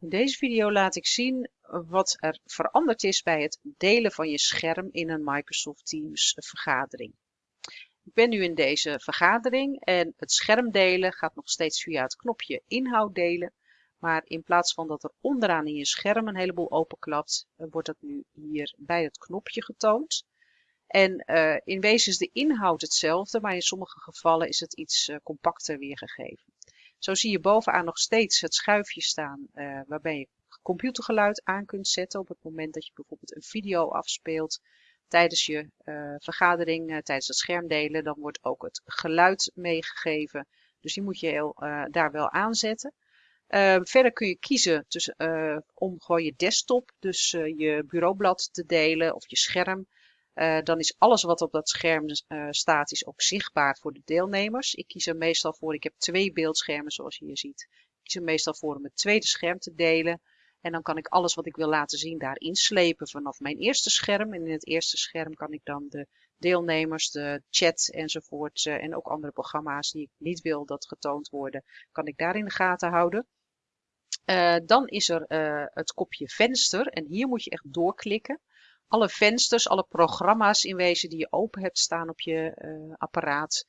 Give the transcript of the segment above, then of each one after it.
In deze video laat ik zien wat er veranderd is bij het delen van je scherm in een Microsoft Teams vergadering. Ik ben nu in deze vergadering en het scherm delen gaat nog steeds via het knopje inhoud delen. Maar in plaats van dat er onderaan in je scherm een heleboel openklapt, eh, wordt dat nu hier bij het knopje getoond. En uh, in wezen is de inhoud hetzelfde, maar in sommige gevallen is het iets uh, compacter weergegeven. Zo zie je bovenaan nog steeds het schuifje staan uh, waarbij je computergeluid aan kunt zetten op het moment dat je bijvoorbeeld een video afspeelt tijdens je uh, vergadering, uh, tijdens het schermdelen. Dan wordt ook het geluid meegegeven. Dus die moet je daar wel aanzetten. verder kun je kiezen tussen, om gewoon je desktop, dus je bureaublad te delen of je scherm. Uh, dan is alles wat op dat scherm uh, staat is ook zichtbaar voor de deelnemers. Ik kies er meestal voor, ik heb twee beeldschermen zoals je hier ziet. Ik kies er meestal voor om het tweede scherm te delen. En dan kan ik alles wat ik wil laten zien daar inslepen vanaf mijn eerste scherm. En in het eerste scherm kan ik dan de deelnemers, de chat enzovoort uh, en ook andere programma's die ik niet wil dat getoond worden, kan ik daar in de gaten houden. dan is er het kopje venster en hier moet je echt doorklikken alle vensters, alle programma's in wezen die je open hebt staan op je uh, apparaat.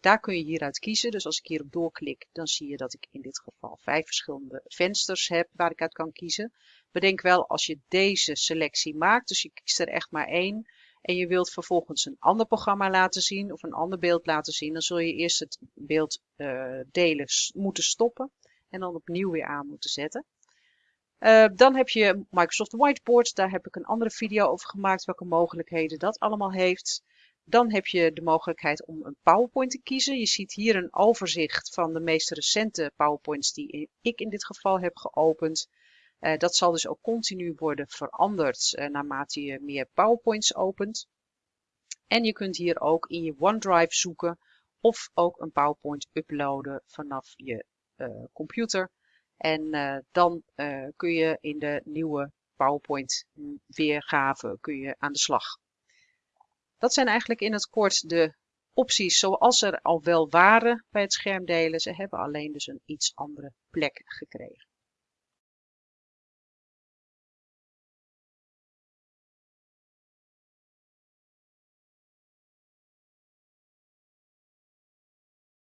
daar kun je hieruit kiezen. Dus als ik hierop doorklik, dan zie je dat ik in dit geval vijf verschillende vensters heb waar ik uit kan kiezen. Bedenk wel als je deze selectie maakt, dus je kiest er echt maar één. En je wilt vervolgens een ander programma laten zien of een ander beeld laten zien. Dan zul je eerst het beeld uh, delen moeten stoppen en dan opnieuw weer aan moeten zetten. Uh, dan heb je Microsoft Whiteboard. Daar heb ik een andere video over gemaakt welke mogelijkheden dat allemaal heeft. Dan heb je de mogelijkheid om een PowerPoint te kiezen. Je ziet hier een overzicht van de meest recente PowerPoints die ik in dit geval heb geopend. Uh, dat zal dus ook continu worden veranderd uh, naarmate je meer PowerPoints opent. En je kunt hier ook in je OneDrive zoeken of ook een PowerPoint uploaden vanaf je computer. En uh, dan uh, kun je in de nieuwe PowerPoint weergave kun je aan de slag. Dat zijn eigenlijk in het kort de opties zoals er al wel waren bij het schermdelen. Ze hebben alleen dus een iets andere plek gekregen.